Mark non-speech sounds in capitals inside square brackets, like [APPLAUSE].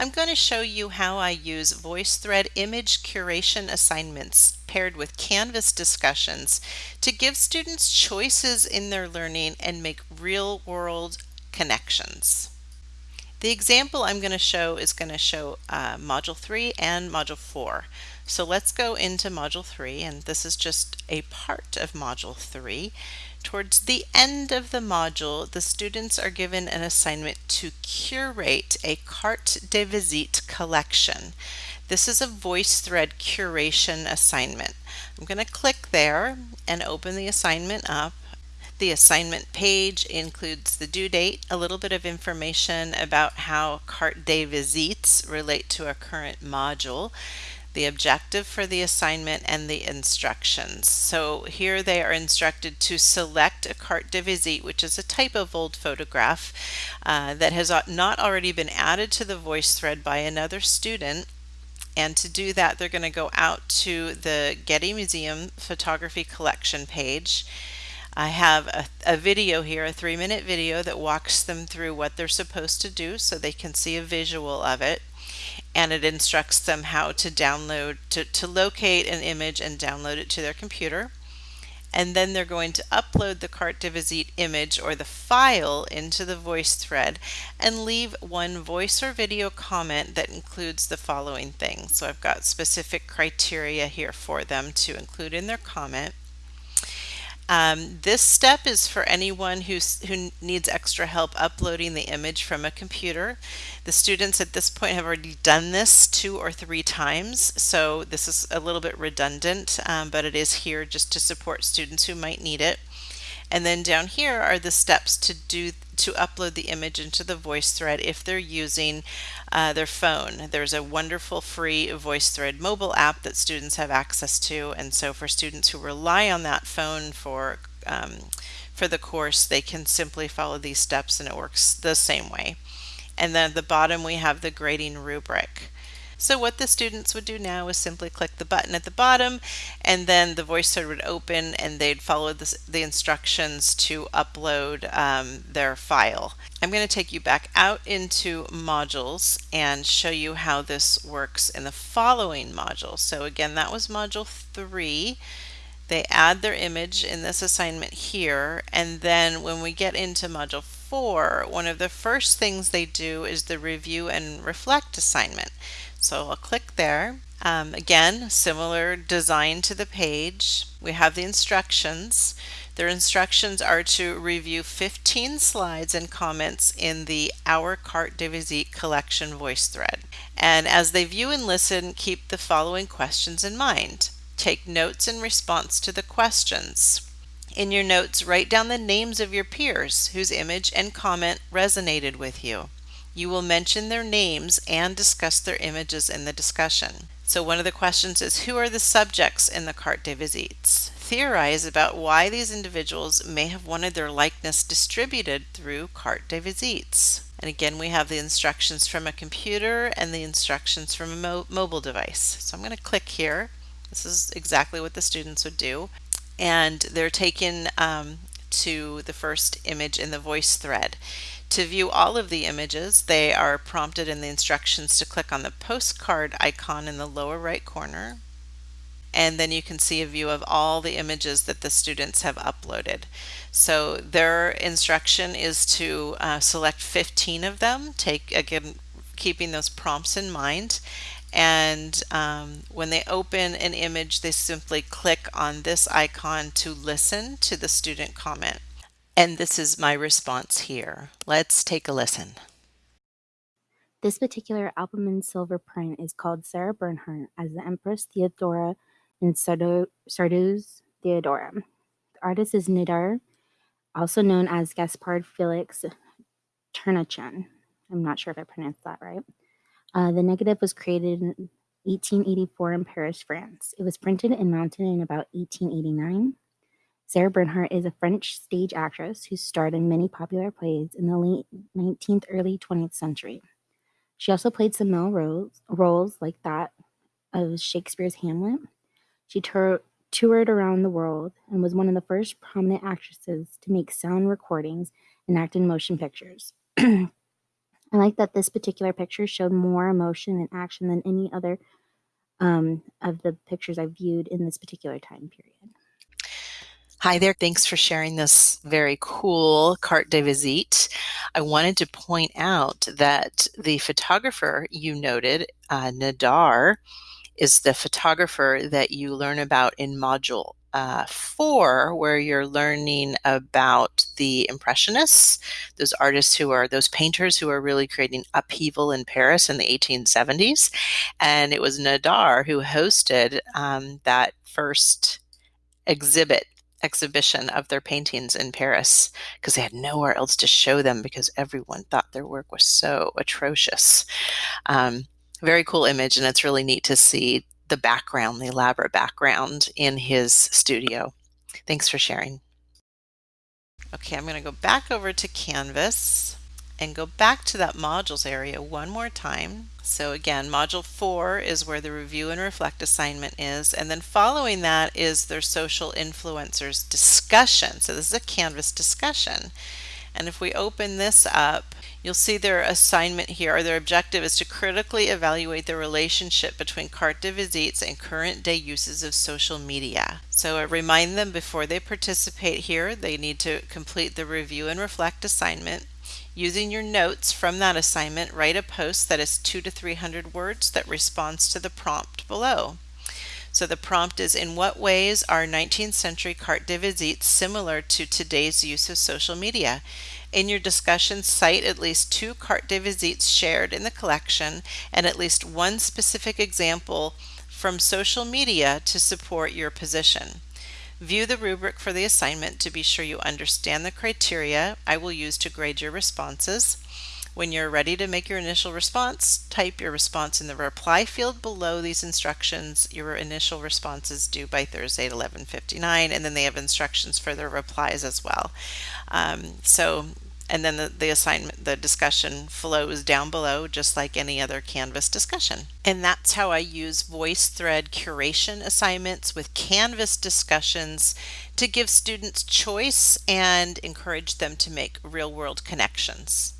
I'm going to show you how I use VoiceThread image curation assignments paired with Canvas discussions to give students choices in their learning and make real-world connections. The example I'm going to show is going to show uh, Module 3 and Module 4. So let's go into Module 3, and this is just a part of Module 3. Towards the end of the module, the students are given an assignment to curate a carte de visite collection. This is a VoiceThread curation assignment. I'm going to click there and open the assignment up. The assignment page includes the due date, a little bit of information about how carte de visites relate to a current module, the objective for the assignment, and the instructions. So here they are instructed to select a carte de visite, which is a type of old photograph uh, that has not already been added to the VoiceThread by another student and to do that, they're going to go out to the Getty Museum photography collection page I have a, a video here, a three minute video that walks them through what they're supposed to do so they can see a visual of it. And it instructs them how to download, to, to locate an image and download it to their computer. And then they're going to upload the carte de visite image or the file into the VoiceThread and leave one voice or video comment that includes the following things. So I've got specific criteria here for them to include in their comment. Um, this step is for anyone who's, who needs extra help uploading the image from a computer. The students at this point have already done this two or three times, so this is a little bit redundant, um, but it is here just to support students who might need it. And then down here are the steps to do to upload the image into the VoiceThread if they're using uh, their phone. There's a wonderful free VoiceThread mobile app that students have access to and so for students who rely on that phone for um, for the course they can simply follow these steps and it works the same way. And then at the bottom we have the grading rubric. So what the students would do now is simply click the button at the bottom and then the VoiceThread would open and they'd follow the, the instructions to upload um, their file. I'm going to take you back out into modules and show you how this works in the following module. So again, that was module three. They add their image in this assignment here, and then when we get into module four, one of the first things they do is the review and reflect assignment. So I'll click there. Um, again, similar design to the page. We have the instructions. Their instructions are to review 15 slides and comments in the Our Carte de Visite collection voice thread. And as they view and listen, keep the following questions in mind. Take notes in response to the questions. In your notes, write down the names of your peers whose image and comment resonated with you. You will mention their names and discuss their images in the discussion. So one of the questions is who are the subjects in the carte de visites? Theorize about why these individuals may have wanted their likeness distributed through carte de visites. And again, we have the instructions from a computer and the instructions from a mo mobile device. So I'm going to click here. This is exactly what the students would do. And they're taken um, to the first image in the VoiceThread. To view all of the images, they are prompted in the instructions to click on the postcard icon in the lower right corner. And then you can see a view of all the images that the students have uploaded. So their instruction is to uh, select 15 of them, take again, keeping those prompts in mind. And um, when they open an image, they simply click on this icon to listen to the student comment. And this is my response here. Let's take a listen. This particular albumen silver print is called Sarah Bernhardt as the Empress Theodora in Sardou's Theodora. The artist is Nadar, also known as Gaspard Felix Ternachin. I'm not sure if I pronounced that right. Uh, the negative was created in 1884 in Paris, France. It was printed and mounted in about 1889. Sarah Bernhardt is a French stage actress who starred in many popular plays in the late 19th, early 20th century. She also played some male roles, roles like that of Shakespeare's Hamlet. She tur- toured around the world and was one of the first prominent actresses to make sound recordings and act in motion pictures. [CLEARS THROAT] I like that this particular picture showed more emotion and action than any other um, of the pictures I viewed in this particular time period. Hi there. Thanks for sharing this very cool carte de visite. I wanted to point out that the photographer you noted, uh, Nadar, is the photographer that you learn about in Module uh, 4, where you're learning about the Impressionists, those artists who are, those painters who are really creating upheaval in Paris in the 1870s. And it was Nadar who hosted um, that first exhibit exhibition of their paintings in Paris because they had nowhere else to show them because everyone thought their work was so atrocious. Um, very cool image, and it's really neat to see the background, the elaborate background in his studio. Thanks for sharing. Okay, I'm going to go back over to Canvas and go back to that modules area one more time. So again, module four is where the review and reflect assignment is. And then following that is their social influencers discussion. So this is a Canvas discussion. And if we open this up, you'll see their assignment here, or their objective is to critically evaluate the relationship between carte de visites and current day uses of social media. So I remind them before they participate here, they need to complete the review and reflect assignment. Using your notes from that assignment, write a post that is two to 300 words that responds to the prompt below. So the prompt is In what ways are 19th century carte de visite similar to today's use of social media? In your discussion, cite at least two carte de visites shared in the collection and at least one specific example from social media to support your position. View the rubric for the assignment to be sure you understand the criteria I will use to grade your responses. When you're ready to make your initial response, type your response in the reply field below these instructions. Your initial response is due by Thursday at 11.59 and then they have instructions for their replies as well. Um, so and then the, the assignment, the discussion flows down below just like any other Canvas discussion. And that's how I use VoiceThread curation assignments with Canvas discussions to give students choice and encourage them to make real world connections.